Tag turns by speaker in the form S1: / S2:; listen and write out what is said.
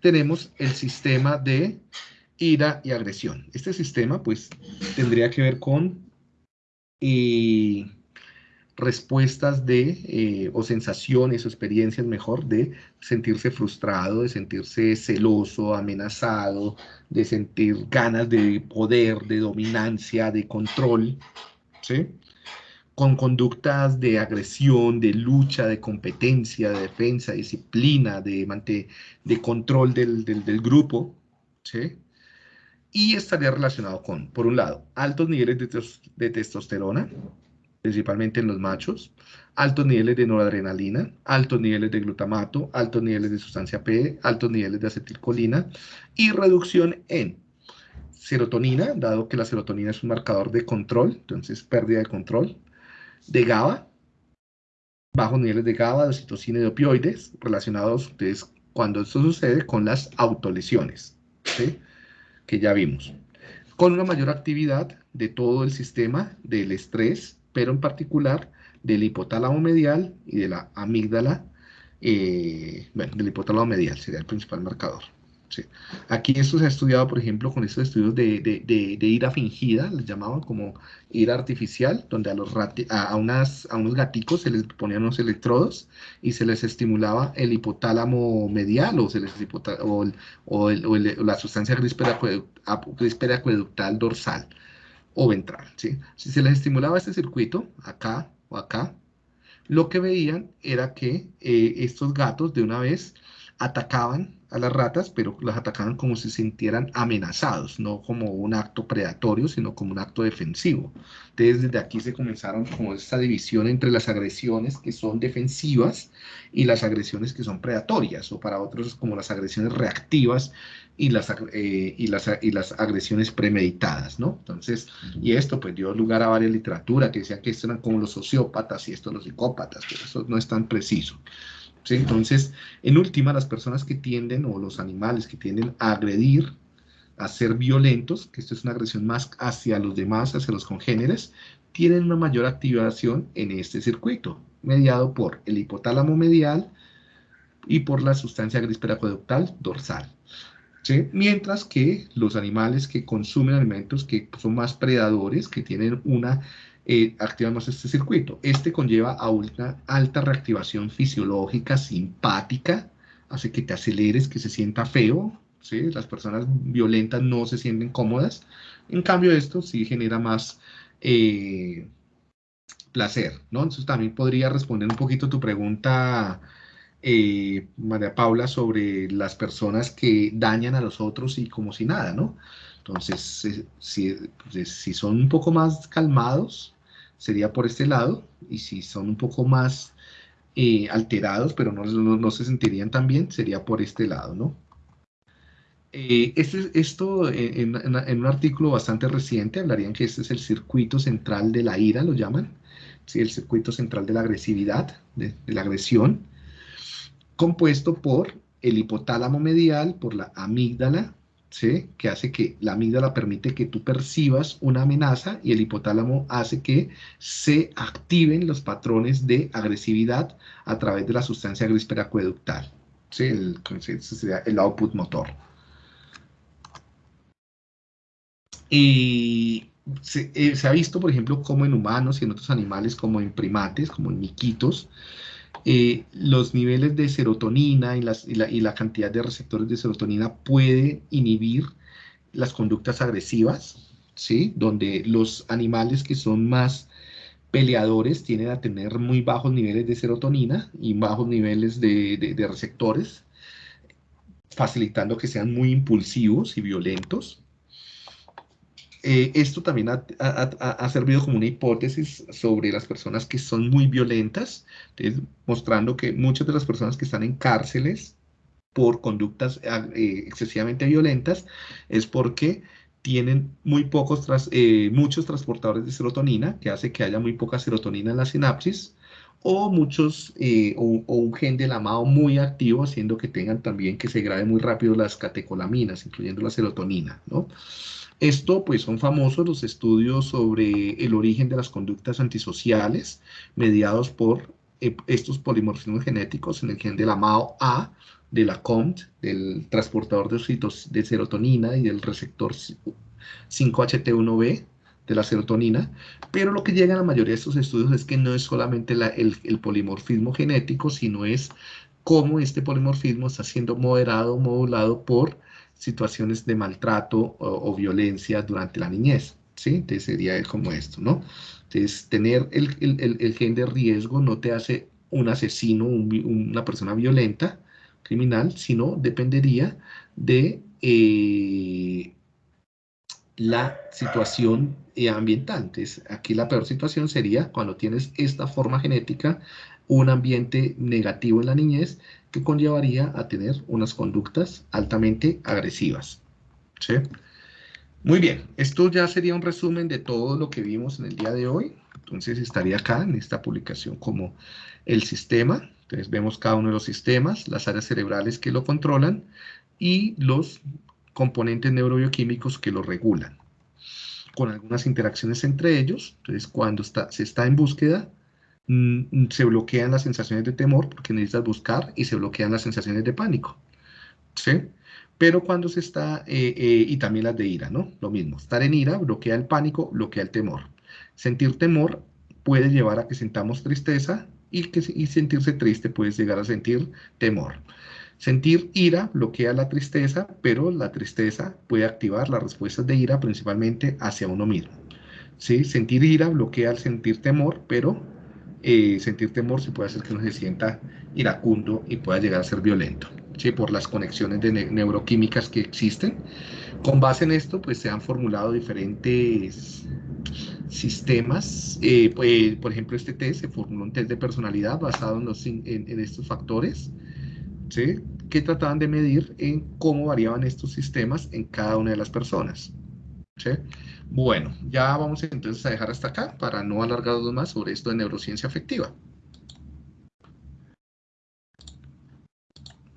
S1: tenemos el sistema de ira y agresión. Este sistema, pues, tendría que ver con eh, respuestas de, eh, o sensaciones o experiencias, mejor, de sentirse frustrado, de sentirse celoso, amenazado, de sentir ganas de poder, de dominancia, de control, ¿sí? Con conductas de agresión, de lucha, de competencia, de defensa, disciplina, de, control del, del, grupo, ¿sí? Y estaría relacionado con, por un lado, altos niveles de, de testosterona, principalmente en los machos, altos niveles de noradrenalina, altos niveles de glutamato, altos niveles de sustancia P, altos niveles de acetilcolina y reducción en serotonina, dado que la serotonina es un marcador de control, entonces pérdida de control, de GABA, bajos niveles de GABA, de oxitocina y de opioides, relacionados ustedes cuando esto sucede con las autolesiones, que ya vimos, con una mayor actividad de todo el sistema del estrés, pero en particular del hipotálamo medial y de la amígdala, eh, bueno, del hipotálamo medial sería el principal marcador. Aquí esto se ha estudiado, por ejemplo, con estos estudios de, ira fingida, les llamaban como ira artificial, donde a, los a, unas, a unos gaticos se les ponían unos electrodos y se les estimulaba el hipotálamo medial o, se les o, la sustancia gris acueductal dorsal o ventral. ¿sí? Si se les estimulaba este circuito, acá o acá, lo que veían era que eh, estos gatos de una vez atacaban a las ratas, pero las atacaban como si sintieran amenazados, no como un acto predatorio, sino como un acto defensivo. Entonces, desde aquí se comenzaron como esta división entre las agresiones que son defensivas y las agresiones que son predatorias, o para otros como las agresiones reactivas y las, eh, y las, y las agresiones premeditadas, ¿no? Entonces, y esto pues dio lugar a varias literatura que decía que estos eran como los sociópatas y estos los psicópatas, pero eso no es tan preciso. Entonces, en última, las personas que tienden, o los animales que tienden a agredir, a ser violentos, que esto es una agresión más hacia los demás, hacia los congéneres, tienen una mayor activación en este circuito, mediado por el hipotálamo medial y por la sustancia gris peracoductal dorsal. Mientras que los animales que consumen alimentos que son más predadores, que tienen una eh, activamos este circuito. Este conlleva a una alta reactivación fisiológica, simpática, hace que te aceleres, que se sienta feo, ¿sí? Las personas violentas no se sienten cómodas. En cambio, esto sí genera más eh, placer, ¿no? Entonces también podría responder un poquito tu pregunta, eh, María Paula, sobre las personas que dañan a los otros y como si nada, ¿no? Entonces, si, si son un poco más calmados, sería por este lado, y si son un poco más eh, alterados, pero no, no, se sentirían tan bien, sería por este lado, ¿no? Eh, este, esto en, un artículo bastante reciente hablarían que este es el circuito central de la ira, lo llaman, el circuito central de la agresividad, de la agresión, compuesto por el hipotálamo medial, por la amígdala, que hace que la amígdala permite que tú percibas una amenaza y el hipotálamo hace que se activen los patrones de agresividad a través de la sustancia gris peracueductal. ¿sí? El, sería el output motor. Y se, eh, se, ha visto, por ejemplo, como en humanos y en otros animales, como en primates, como en miquitos, eh, los niveles de serotonina y, la, cantidad de receptores de serotonina puede inhibir las conductas agresivas, ¿sí? Donde los animales que son más peleadores tienden a tener muy bajos niveles de serotonina y bajos niveles de receptores, facilitando que sean muy impulsivos y violentos. Eh, esto también ha, servido como una hipótesis sobre las personas que son muy violentas, mostrando que muchas de las personas que están en cárceles por conductas eh, excesivamente violentas es porque tienen muy pocos eh, muchos transportadores de serotonina, que hace que haya muy poca serotonina en la sinapsis, o muchos, o, o, un gen del amado muy activo, haciendo que tengan también que se graben muy rápido las catecolaminas, incluyendo la serotonina, ¿no? Esto, pues, son famosos los estudios sobre el origen de las conductas antisociales mediados por eh, estos polimorfismos genéticos en el gen de la MAO-A, de la COMT, del transportador de, de serotonina y del receptor 5HT1B de la serotonina, pero lo que llega a la mayoría de estos estudios es que no es solamente el, polimorfismo genético, sino es cómo este polimorfismo está siendo moderado, modulado por situaciones de maltrato o, violencia durante la niñez, ¿sí? Entonces sería como esto, ¿no? Entonces, tener el gen de riesgo no te hace un asesino, una persona violenta, criminal, sino dependería de eh, la situación ambiental. Entonces, aquí la peor situación sería cuando tienes esta forma genética, un ambiente negativo en la niñez que conllevaría a tener unas conductas altamente agresivas. ¿Sí? Muy bien, esto ya sería un resumen de todo lo que vimos en el día de hoy. Entonces estaría acá en esta publicación como el sistema. Entonces vemos cada uno de los sistemas, las áreas cerebrales que lo controlan y los componentes neurobioquímicos que lo regulan. Con algunas interacciones entre ellos. Entonces cuando se está en búsqueda, mm, se bloquean las sensaciones de temor porque necesitas buscar y se bloquean las sensaciones de pánico. ¿Sí? Pero cuando se está, eh, eh, y también las de ira, ¿no? Lo mismo, estar en ira bloquea el pánico, bloquea el temor. Sentir temor puede llevar a que sentamos tristeza y, que, y sentirse triste puede llegar a sentir temor. Sentir ira bloquea la tristeza, pero la tristeza puede activar las respuestas de ira principalmente hacia uno mismo. ¿Sí? Sentir ira bloquea el sentir temor, pero eh, sentir temor se puede hacer que uno se sienta iracundo y pueda llegar a ser violento por las conexiones de neuroquímicas que existen. Con base en esto, pues se han formulado diferentes sistemas. Eh, pues, por ejemplo, este test se formuló un test de personalidad basado en, los, en, estos factores, que trataban de medir en cómo variaban estos sistemas en cada una de las personas. Bueno, ya vamos entonces a dejar hasta acá para no alargarnos más sobre esto de neurociencia afectiva.